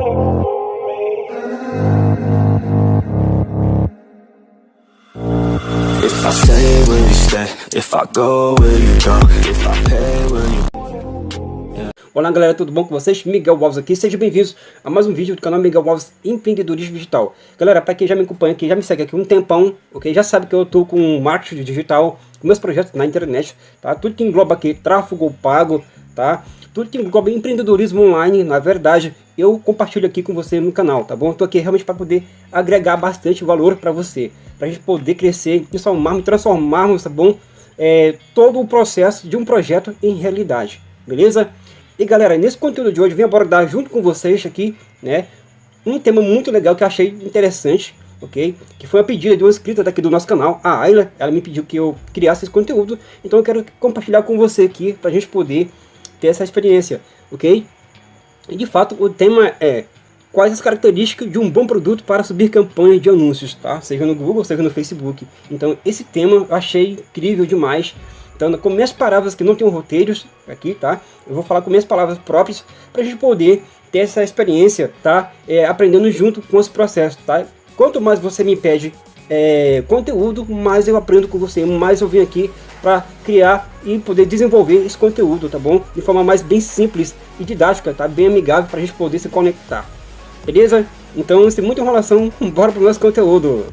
If I stay, will you stay? If I go, will you go? If I pay, will you Olá galera, tudo bom com vocês? Miguel Alves aqui, sejam bem-vindos a mais um vídeo do canal Miguel Alves Empreendedorismo Digital. Galera, para quem já me acompanha aqui, já me segue aqui um tempão, ok? Já sabe que eu tô com marketing digital, com meus projetos na internet, tá? Tudo que engloba aqui tráfego pago, tá? Tudo que engloba empreendedorismo online, na verdade, eu compartilho aqui com você no canal, tá bom? Tô aqui realmente para poder agregar bastante valor para você, para a gente poder crescer, transformarmos, transformarmos, tá bom? É, todo o processo de um projeto em realidade, beleza? E galera, nesse conteúdo de hoje eu vim abordar junto com vocês aqui, né, um tema muito legal que eu achei interessante, ok? Que foi a pedida de uma inscrita daqui do nosso canal, a Ayla, ela me pediu que eu criasse esse conteúdo, então eu quero compartilhar com você aqui, para a gente poder ter essa experiência, ok? E de fato o tema é quais as características de um bom produto para subir campanhas de anúncios, tá? Seja no Google, seja no Facebook. Então esse tema eu achei incrível demais, então, com minhas palavras que não tem roteiros aqui, tá? Eu vou falar com minhas palavras próprias para a gente poder ter essa experiência, tá? É, aprendendo junto com os processos, tá? Quanto mais você me pede é, conteúdo, mais eu aprendo com você, mais eu venho aqui para criar e poder desenvolver esse conteúdo, tá bom? De forma mais bem simples e didática, tá? Bem amigável para a gente poder se conectar. Beleza? Então, sem muita enrolação, bora o nosso conteúdo.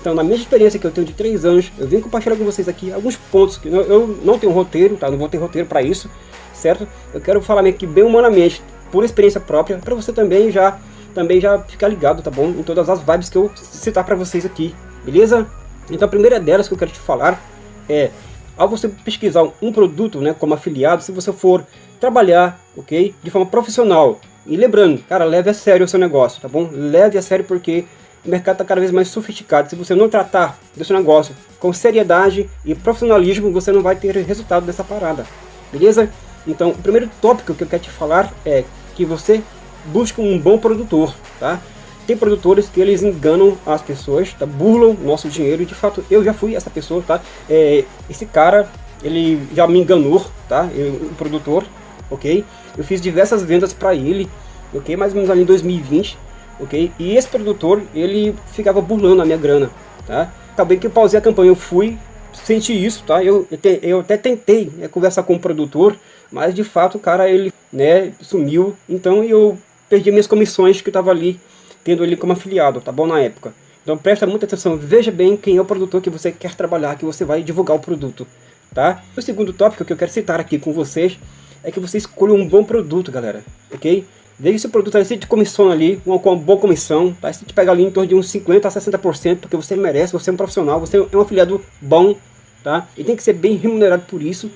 Então, na minha experiência que eu tenho de 3 anos, eu vim compartilhar com vocês aqui alguns pontos que eu não tenho roteiro, tá? Não vou ter roteiro para isso, certo? Eu quero falar meio que bem humanamente, por experiência própria, para você também já também já ficar ligado, tá bom? Em todas as vibes que eu citar para vocês aqui, beleza? Então, a primeira delas que eu quero te falar é ao você pesquisar um produto, né, como afiliado, se você for trabalhar, ok, de forma profissional, e lembrando, cara, leve a sério o seu negócio, tá bom? Leve a sério porque o mercado está cada vez mais sofisticado. Se você não tratar do seu negócio com seriedade e profissionalismo, você não vai ter resultado dessa parada. Beleza? Então, o primeiro tópico que eu quero te falar é que você busca um bom produtor, tá? Tem produtores que eles enganam as pessoas, tá? burlam nosso dinheiro e de fato eu já fui essa pessoa, tá? É, esse cara, ele já me enganou, tá? Eu, o produtor, ok? Eu fiz diversas vendas para ele, ok? Mais ou menos ali em 2020 ok? E esse produtor, ele ficava burlando a minha grana, tá? Acabei que eu pausei a campanha, eu fui, senti isso, tá? Eu, eu, te, eu até tentei né, conversar com o produtor, mas de fato o cara, ele, né, sumiu, então eu perdi minhas comissões que eu tava ali, tendo ele como afiliado, tá bom, na época. Então presta muita atenção, veja bem quem é o produtor que você quer trabalhar, que você vai divulgar o produto, tá? O segundo tópico que eu quero citar aqui com vocês é que você escolha um bom produto, galera, ok? Veja se o produto ali, se te comissiona ali, uma, uma boa comissão, tá? Se te pega ali em torno de uns 50% a 60%, porque você merece, você é um profissional, você é um afiliado bom, tá? E tem que ser bem remunerado por isso,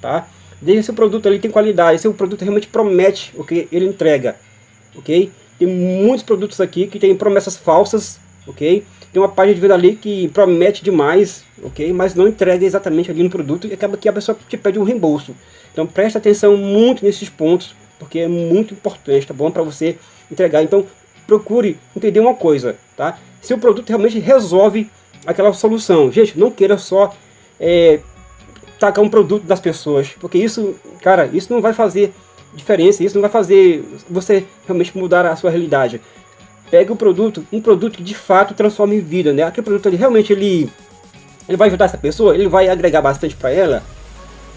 tá? Veja se o produto ali tem qualidade, se o produto realmente promete o que ele entrega, ok? Tem muitos produtos aqui que tem promessas falsas, ok? Tem uma página de venda ali que promete demais, ok? Mas não entrega exatamente ali no produto e acaba que a pessoa te pede um reembolso. Então preste atenção muito nesses pontos, porque é muito importante, tá bom? Para você entregar. Então, procure entender uma coisa, tá? Se o produto realmente resolve aquela solução. Gente, não queira só é, tacar um produto das pessoas, porque isso, cara, isso não vai fazer diferença, isso não vai fazer você realmente mudar a sua realidade. Pegue o produto, um produto que de fato transforme vida, né? Aquele produto ali realmente ele, ele vai ajudar essa pessoa, ele vai agregar bastante para ela,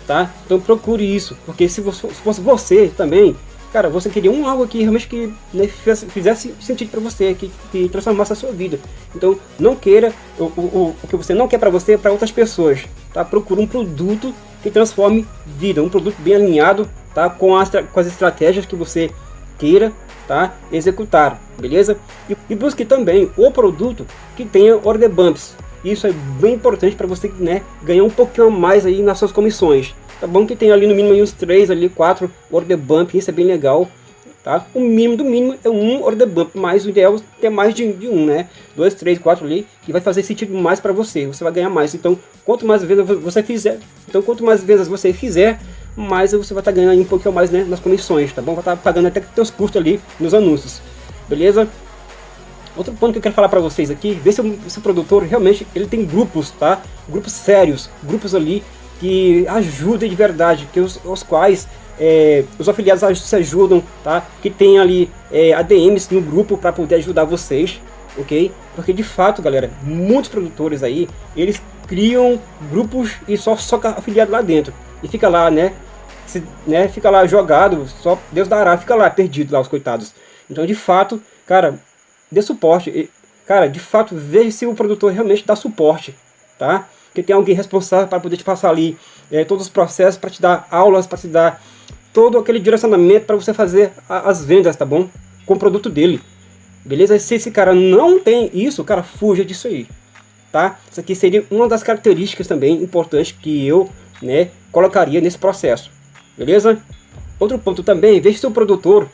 tá? Então procure isso, porque se fosse você também, cara, você queria um algo que realmente que né, fizesse, fizesse, sentido para você, que, que, transformasse a sua vida. Então não queira, o, o, o que você não quer para você, é para outras pessoas, tá? Procure um produto que transforme vida, um produto bem alinhado, tá? Com as, com as estratégias que você queira, tá? Executar, beleza? E, e busque também o produto que tenha order bumps, isso é bem importante para você né, ganhar um pouquinho a mais aí nas suas comissões. Tá bom que tem ali no mínimo uns 3, ali 4 order bump, isso é bem legal. Tá? O mínimo do mínimo é um order bump, mas o ideal é ter mais de, de um, né? 2, 3, 4 ali, que vai fazer sentido mais para você, você vai ganhar mais. Então, quanto mais vezes você fizer, então quanto mais vezes você fizer, mais você vai estar tá ganhando um pouquinho mais né, nas comissões, tá bom? Vai estar tá pagando até seus custos ali nos anúncios, beleza? Outro ponto que eu quero falar para vocês aqui, ver se esse produtor realmente ele tem grupos, tá? Grupos sérios, grupos ali que ajudem de verdade, que os, os quais é, os afiliados se ajudam, tá? Que tem ali é, ADMs no grupo para poder ajudar vocês, ok? Porque de fato, galera, muitos produtores aí, eles criam grupos e só soca afiliado lá dentro. E fica lá, né? Se, né, fica lá jogado, só Deus dará, fica lá perdido lá os coitados. Então, de fato, cara, dê suporte. E, cara, de fato, veja se o produtor realmente dá suporte, tá? Que tem alguém responsável para poder te passar ali é, todos os processos, para te dar aulas, para te dar todo aquele direcionamento para você fazer a, as vendas, tá bom? Com o produto dele. Beleza? Se esse cara não tem isso, cara, fuja disso aí. Tá? Isso aqui seria uma das características também importantes que eu né, colocaria nesse processo. Beleza? Outro ponto também, veja se o produtor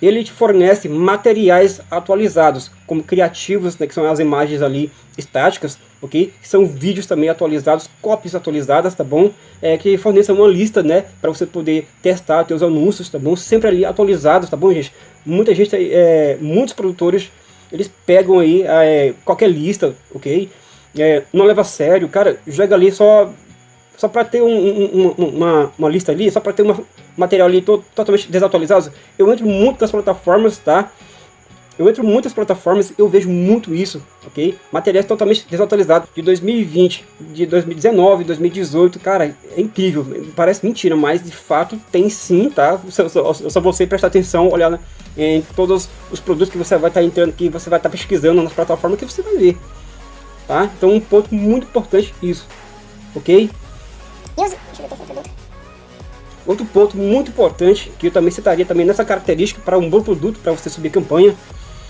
ele te fornece materiais atualizados, como criativos, né, que são as imagens ali estáticas, ok? São vídeos também atualizados, cópias atualizadas, tá bom? É, que forneça uma lista, né, para você poder testar teus anúncios, tá bom? Sempre ali atualizados, tá bom, gente? Muita gente, é, muitos produtores, eles pegam aí é, qualquer lista, ok? É, não leva a sério, cara, joga ali só só para ter um, um, uma, uma lista ali, só para ter um material ali totalmente desatualizado. Eu entro muito nas plataformas, tá? Eu entro muitas plataformas, eu vejo muito isso, ok? Materiais totalmente desatualizados de 2020, de 2019, 2018, cara, é incrível, parece mentira, mas de fato tem sim, tá? Só, só, só você prestar atenção, olhar em todos os produtos que você vai estar tá entrando, que você vai estar tá pesquisando nas plataformas que você vai ver, tá? Então um ponto muito importante isso, ok? Outro ponto muito importante, que eu também citaria também nessa característica para um bom produto, para você subir campanha,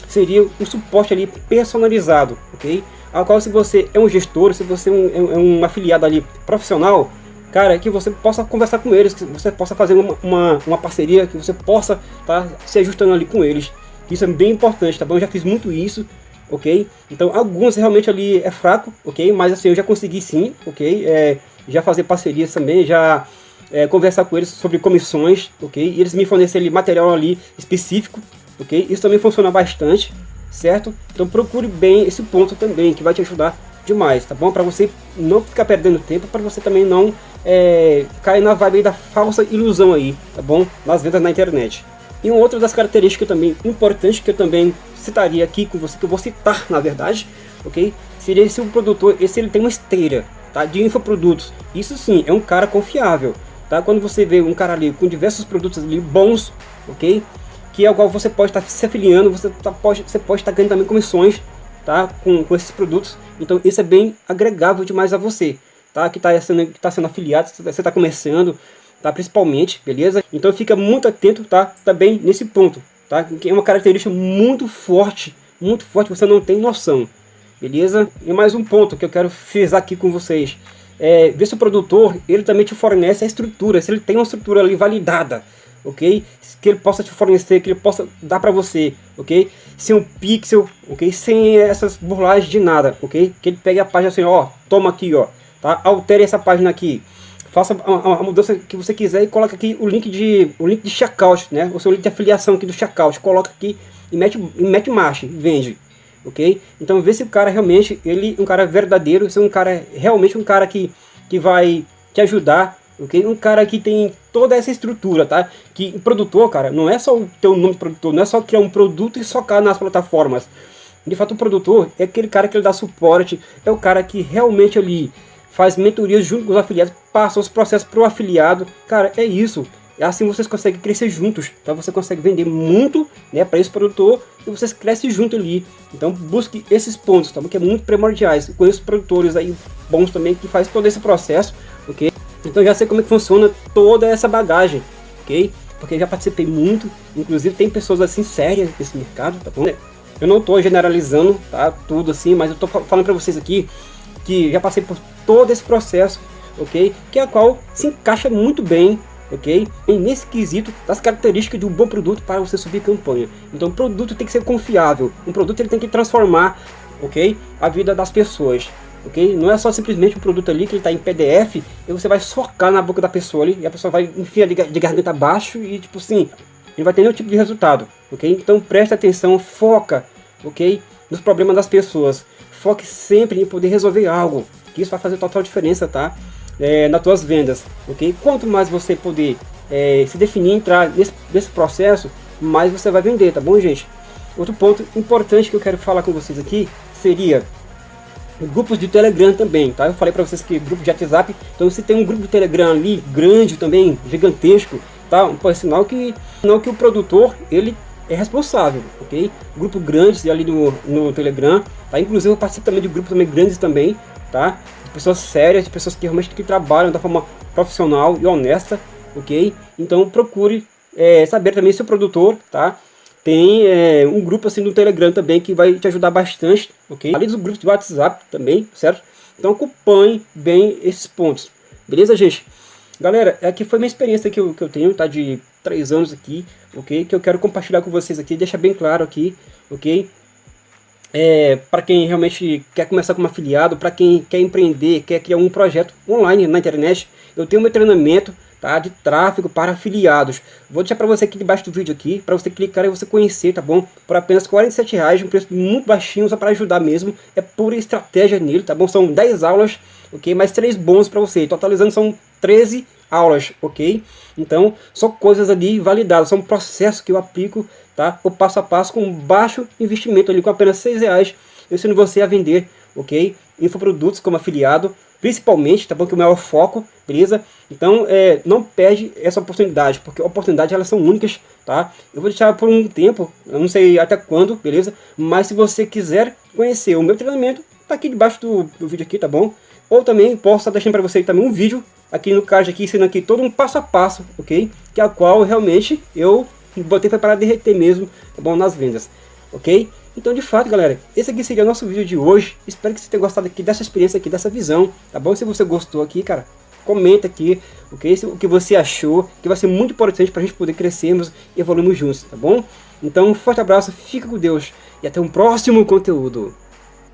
seria um suporte ali personalizado, ok? Ao qual se você é um gestor, se você é um, é um afiliado ali profissional, cara, que você possa conversar com eles, que você possa fazer uma, uma, uma parceria, que você possa estar tá, se ajustando ali com eles. Isso é bem importante, tá bom? Eu já fiz muito isso, ok? Então, alguns realmente ali é fraco, ok? Mas assim, eu já consegui sim, ok? É, já fazer parcerias também, já é, conversar com eles sobre comissões, ok? E eles me fornecerem material ali específico, ok? Isso também funciona bastante, certo? Então procure bem esse ponto também, que vai te ajudar demais, tá bom? Para você não ficar perdendo tempo, para você também não é, cair na vibe da falsa ilusão aí, tá bom? Nas vendas na internet. E uma outra das características também importante que eu também citaria aqui com você, que eu vou citar na verdade, ok? Seria se o produtor, se ele tem uma esteira, tá? De infoprodutos. Isso sim, é um cara confiável, tá? Quando você vê um cara ali com diversos produtos ali bons, ok? Que é igual você pode estar tá se afiliando, você, tá, pode, você pode estar tá ganhando também comissões, tá? Com, com esses produtos. Então isso é bem agregável demais a você, tá? Que está sendo, que tá sendo afiliado, você está começando, tá? Principalmente, beleza? Então fica muito atento, tá? Também nesse ponto, tá? Que é uma característica muito forte, muito forte, você não tem noção beleza? E mais um ponto que eu quero frisar aqui com vocês. É, ver se o produtor, ele também te fornece a estrutura, se ele tem uma estrutura ali validada, ok? Que ele possa te fornecer, que ele possa dar para você, ok? Sem um pixel, ok? Sem essas burlagens de nada, ok? Que ele pegue a página assim, ó, toma aqui, ó, tá? Altere essa página aqui, faça a, a, mudança que você quiser e coloca aqui o link de o link de checkout, né? O seu link de afiliação aqui do checkout, coloca aqui e mete, e mete marcha, vende, ok? Então vê se o cara realmente, ele um cara verdadeiro, se é um cara realmente um cara que, que vai te ajudar, ok? Um cara que tem toda essa estrutura, tá? Que o produtor, cara, não é só ter um nome produtor, não é só criar um produto e socar nas plataformas. De fato, o produtor é aquele cara que ele dá suporte, é o cara que realmente ali faz mentorias junto com os afiliados, passa os processos para o afiliado. Cara, é isso. Assim vocês conseguem crescer juntos, tá? Você consegue vender muito, né, para esse produtor e vocês crescem junto ali. Então busque esses pontos, tá? Que é muito primordiais. Eu conheço produtores aí bons também que faz todo esse processo, ok? Então já sei como é que funciona toda essa bagagem, ok? Porque já participei muito, inclusive tem pessoas assim sérias nesse mercado, tá bom? Eu não estou generalizando, tá? Tudo assim, mas eu estou falando para vocês aqui que já passei por todo esse processo, ok? Que é a qual se encaixa muito bem ok? E nesse quesito das características de um bom produto para você subir campanha. Então o produto tem que ser confiável, um produto ele tem que transformar, ok? A vida das pessoas, ok? Não é só simplesmente um produto ali que ele está em PDF e você vai socar na boca da pessoa ali e a pessoa vai enfiar de garganta abaixo e tipo assim, ele vai ter nenhum tipo de resultado, ok? Então preste atenção, foca, ok? Nos problemas das pessoas, foque sempre em poder resolver algo, que isso vai fazer total diferença, tá? É, nas tuas vendas, ok? Quanto mais você poder é, se definir, entrar nesse, nesse processo, mais você vai vender, tá bom, gente? Outro ponto importante que eu quero falar com vocês aqui seria grupos de Telegram também, tá? Eu falei para vocês que grupo de WhatsApp, então se tem um grupo de Telegram ali grande também, gigantesco, tá? Um sinal que não que o produtor ele é responsável, ok? Grupo grandes ali no, no Telegram, tá? Inclusive eu participo também de grupos também grandes também, tá? Pessoas sérias, de pessoas que realmente que trabalham da forma profissional e honesta, ok? Então procure é, saber também se o produtor, tá? Tem é, um grupo assim no Telegram também que vai te ajudar bastante, ok? Além dos grupos de WhatsApp também, certo? Então acompanhe bem esses pontos, beleza, gente? Galera, aqui foi minha experiência que eu, que eu tenho, tá? De três anos aqui, ok? Que eu quero compartilhar com vocês aqui, deixar bem claro aqui, ok? É, para quem realmente quer começar como afiliado, para quem quer empreender, quer criar um projeto online na internet, eu tenho meu treinamento, tá? De tráfego para afiliados. Vou deixar para você aqui debaixo do vídeo aqui, para você clicar e você conhecer, tá bom? Por apenas 47 reais, um preço muito baixinho, só para ajudar mesmo. É pura estratégia nele, tá bom? São 10 aulas, ok? Mais 3 bônus para você. Totalizando são 13 aulas, ok? Então, são coisas ali validadas, são processos que eu aplico, tá? O passo a passo com baixo investimento ali, com apenas 6 reais. Eu ensino você a vender, ok? Infoprodutos como afiliado, principalmente, tá bom? Que é o maior foco, beleza? Então, é, não perde essa oportunidade, porque oportunidades elas são únicas, tá? Eu vou deixar por um tempo, eu não sei até quando, beleza? Mas se você quiser conhecer o meu treinamento, tá aqui debaixo do, do vídeo aqui, tá bom? Ou também posso estar deixando para você também um vídeo aqui no card aqui, ensinando aqui todo um passo a passo, ok? Que é a qual realmente eu botei para derreter mesmo, tá bom? Nas vendas, ok? Então, de fato, galera, esse aqui seria o nosso vídeo de hoje. Espero que você tenha gostado aqui dessa experiência aqui, dessa visão, tá bom? Se você gostou aqui, cara, comenta aqui, ok? O que você achou, que vai ser muito importante para a gente poder crescermos e evoluirmos juntos, tá bom? Então, um forte abraço, fica com Deus e até um próximo conteúdo.